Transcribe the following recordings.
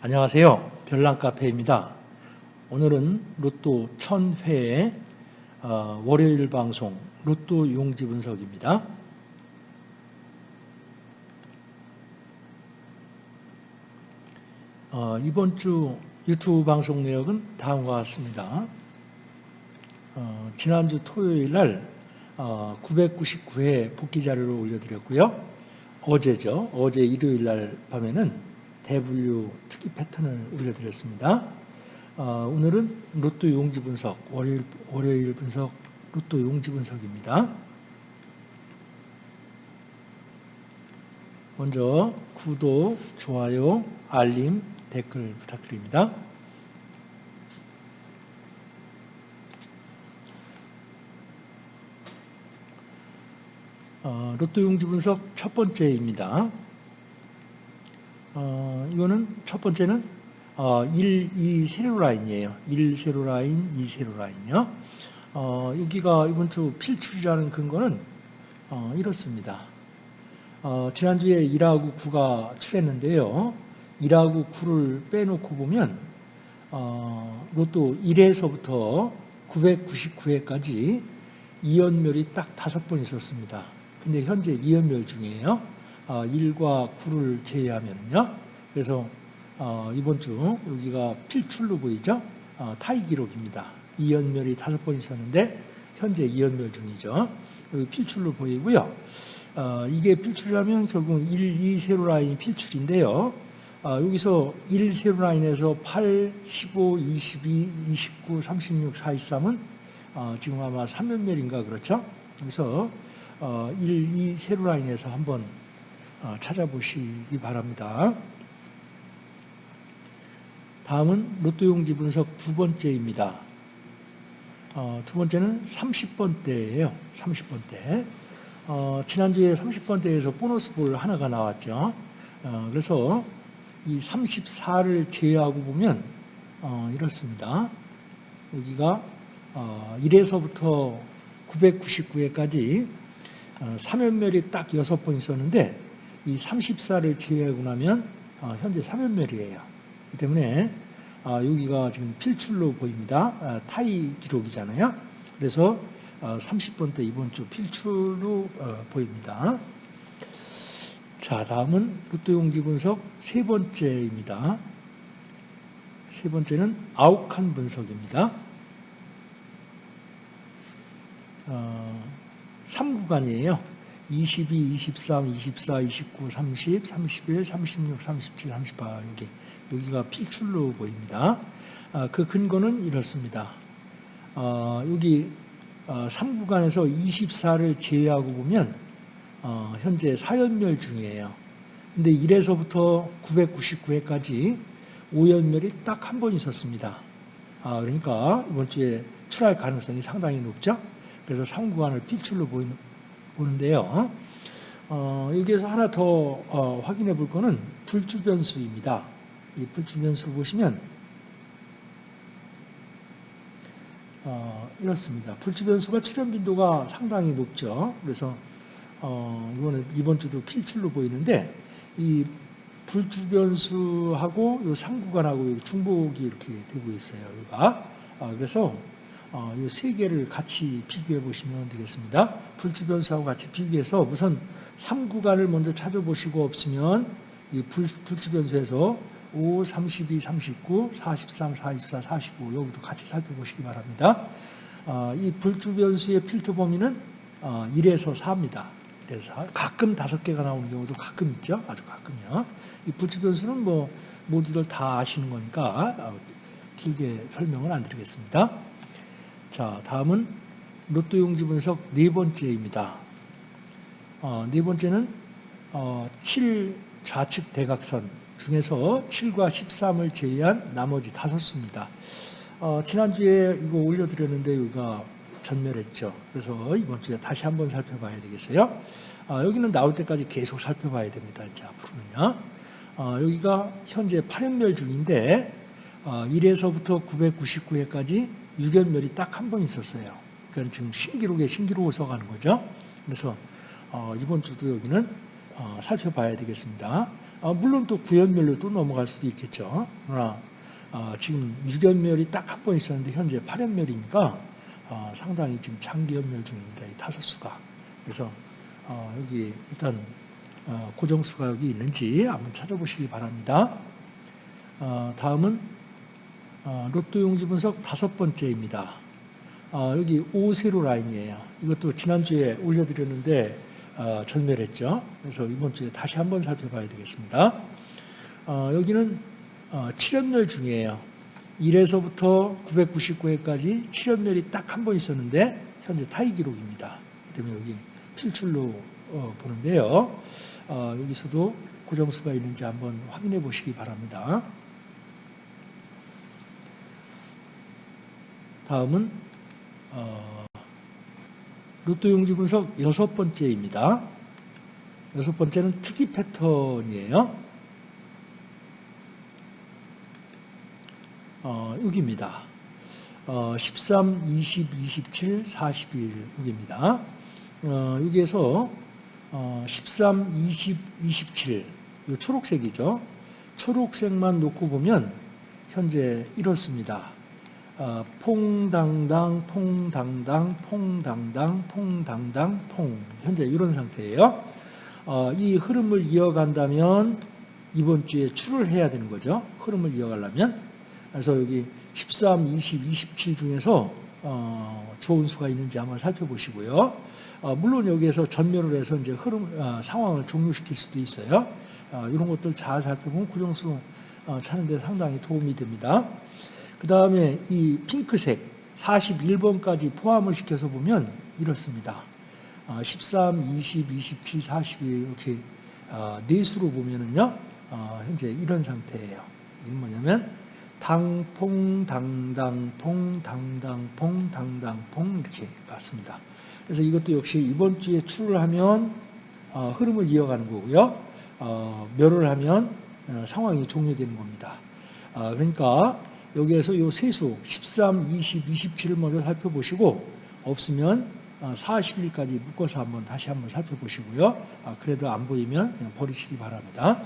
안녕하세요. 별난카페입니다. 오늘은 로또 1000회의 어, 월요일 방송 로또 용지 분석입니다. 어, 이번 주 유튜브 방송 내역은 다음과 같습니다. 어, 지난주 토요일 날 999회 복귀 자료를 올려드렸고요. 어제죠. 어제 일요일 날 밤에는 대분류 특이 패턴을 올려드렸습니다. 어, 오늘은 로또 용지 분석, 월요일, 월요일 분석, 로또 용지 분석입니다. 먼저 구독, 좋아요, 알림, 댓글 부탁드립니다. 어, 로또 용지 분석 첫 번째입니다. 어, 이거는 첫 번째는 어, 1, 2 세로 라인이에요. 1 세로 라인, 2 세로 라인이요. 어, 여기가 이번 주 필출이라는 근거는 어, 이렇습니다. 어, 지난주에 1하고 9가 출했는데요. 1하고 9를 빼놓고 보면 어, 로또 1에서부터 999회까지 이연멸이 딱 다섯 번 있었습니다. 근데 현재 이연멸 중이에요. 1과 어, 9를 제외하면요. 그래서 어, 이번 주 여기가 필출로 보이죠? 어, 타이 기록입니다. 이연멸이 다섯 번 있었는데 현재 이연멸 중이죠. 여기 필출로 보이고요. 이게 필출이라면 결국 1, 2 세로 라인 필출인데요. 여기서 1 세로 라인에서 8, 15, 22, 29, 36, 43은 지금 아마 3연멸인가 그렇죠? 그래서 1, 2 세로 라인에서 한번 어, 찾아보시기 바랍니다. 다음은 로또용지 분석 두 번째입니다. 어, 두 번째는 30번대예요. 30번대. 어, 지난주에 30번대에서 보너스 볼 하나가 나왔죠. 어, 그래서 이 34를 제외하고 보면 어, 이렇습니다. 여기가 1에서부터 어, 999회까지 3연멸이 딱 6번 있었는데 이 34를 제외하고 나면 어, 현재 3연멸이에요. 그 때문에 어, 여기가 지금 필출로 보입니다. 어, 타이 기록이잖아요. 그래서 30번 때 이번 주 필출로 보입니다. 자, 다음은 로또용기 분석 세 번째입니다. 세 번째는 아욱한 분석입니다. 어, 3구간이에요. 22, 23, 24, 29, 30, 31, 36, 37, 38 여기 여기가 필출로 보입니다. 아, 그 근거는 이렇습니다. 아, 여기 아, 3구간에서 24를 제외하고 보면 어, 현재 4연멸 중이에요. 근데 1에서부터 999회까지 5연멸이 딱 한 번 있었습니다. 아, 그러니까 이번 주에 출할 가능성이 상당히 높죠. 그래서 3구간을 필출로 보이는 보는데요. 어, 여기에서 하나 더 어, 확인해 볼 거는 불주변수입니다. 이 불주변수를 보시면 어, 이렇습니다. 불주변수가 출현 빈도가 상당히 높죠. 그래서 어, 이번에 이번 주도 필출로 보이는데 이 불주변수하고 요 상구간하고 중복이 이렇게 되고 있어요. 여기가 아, 그래서 어, 이세 개를 같이 비교해 보시면 되겠습니다. 불주 변수하고 같이 비교해서 우선 3구간을 먼저 찾아보시고 없으면 이 불, 불주 변수에서 5, 32, 39, 43, 44, 45 여기도 같이 살펴보시기 바랍니다. 어, 이 불주 변수의 필터 범위는 어, 1에서 4입니다. 그래서 가끔 다섯 개가 나오는 경우도 가끔 있죠. 아주 가끔요. 이 불주 변수는 뭐 모두들 다 아시는 거니까 어, 길게 설명은 안 드리겠습니다. 자, 다음은 로또 용지 분석 네 번째입니다. 어, 네 번째는 어, 7 좌측 대각선 중에서 7과 13을 제외한 나머지 다섯 수입니다. 어, 지난주에 이거 올려드렸는데 여기가 전멸했죠. 그래서 이번 주에 다시 한번 살펴봐야 되겠어요. 어, 여기는 나올 때까지 계속 살펴봐야 됩니다. 이제 앞으로는요. 어, 여기가 현재 8연멸 중인데 1에서부터 어, 999회까지 유견멸이 딱 한 번 있었어요. 그러니까 지금 신기록에 신기록을 써가는 거죠. 그래서 어, 이번 주도 여기는 어, 살펴봐야 되겠습니다. 아, 물론 또 구연멸로 또 넘어갈 수도 있겠죠. 그러나 아, 지금 6연멸이 딱 한 번 있었는데 현재 8연멸이니까 아, 상당히 지금 장기연멸 중입니다. 이 다섯 수가. 그래서 어, 여기 일단 어, 고정수가 여기 있는지 한번 찾아보시기 바랍니다. 어, 다음은 어, 로또 용지 분석 다섯 번째입니다. 어, 여기 오세로 라인이에요. 이것도 지난주에 올려드렸는데 어, 전멸했죠. 그래서 이번 주에 다시 한번 살펴봐야 되겠습니다. 어, 여기는 어, 7연멸 중이에요. 1에서부터 999회까지 7연멸이 딱 한 번 있었는데 현재 타이 기록입니다. 때문에 여기 필출로 어, 보는데요. 어, 여기서도 고정수가 있는지 한번 확인해 보시기 바랍니다. 다음은 어, 로또 용지 분석 여섯 번째입니다. 여섯 번째는 특이 패턴이에요. 어, 여기입니다. 어, 13, 20, 27, 41 여기입니다. 어, 여기에서 어, 13, 20, 27이 초록색이죠. 초록색만 놓고 보면 현재 이렇습니다. 어, 퐁당당, 퐁당당, 퐁당당, 퐁당당, 퐁 현재 이런 상태예요. 어, 이 흐름을 이어간다면 이번 주에 출을 해야 되는 거죠. 흐름을 이어가려면 그래서 여기 13, 20, 27 중에서 어, 좋은 수가 있는지 한번 살펴보시고요. 어, 물론 여기에서 전멸을 해서 이제 흐름 어, 상황을 종료시킬 수도 있어요. 어, 이런 것들 잘 살펴보면 구정수 어, 찾는데 상당히 도움이 됩니다. 그 다음에 이 핑크색 41번까지 포함을 시켜서 보면 이렇습니다. 어, 13, 20, 27, 42 이렇게 어, 네 수로 보면은요 어, 현재 이런 상태예요. 이건 뭐냐면 당퐁 당당 퐁 당당 퐁 당당 퐁 이렇게 갔습니다. 그래서 이것도 역시 이번 주에 출을 하면 어, 흐름을 이어가는 거고요. 어, 멸을 하면 어, 상황이 종료되는 겁니다. 어, 그러니까 여기에서 요 세수 13, 20, 27을 먼저 살펴보시고 없으면 40일까지 묶어서 한번 다시 한번 살펴보시고요. 아, 그래도 안 보이면 그냥 버리시기 바랍니다.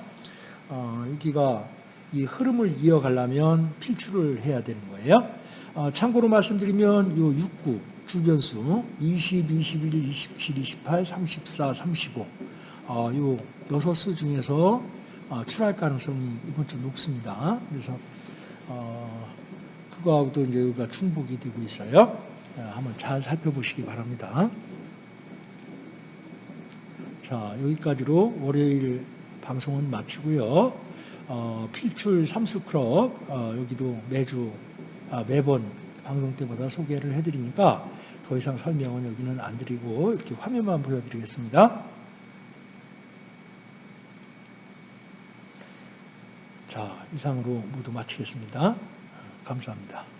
어, 여기가 이 흐름을 이어가려면 필출을 해야 되는 거예요. 어, 참고로 말씀드리면 요69 주변수 20, 21, 27, 28, 34, 35 어, 요 여섯 수 중에서 어, 출할 가능성이 이번 주 높습니다. 그래서 어, 그거하고도 이제 여기가 충복이 되고 있어요. 어, 한번 잘 살펴보시기 바랍니다. 자, 여기까지로 월요일 방송은 마치고요. 어, 필출 삼수클럽 어, 여기도 매주 아, 매번 방송 때보다 소개를 해드리니까 더 이상 설명은 여기는 안 드리고 이렇게 화면만 보여드리겠습니다. 자, 이상으로 모두 마치겠습니다. 감사합니다.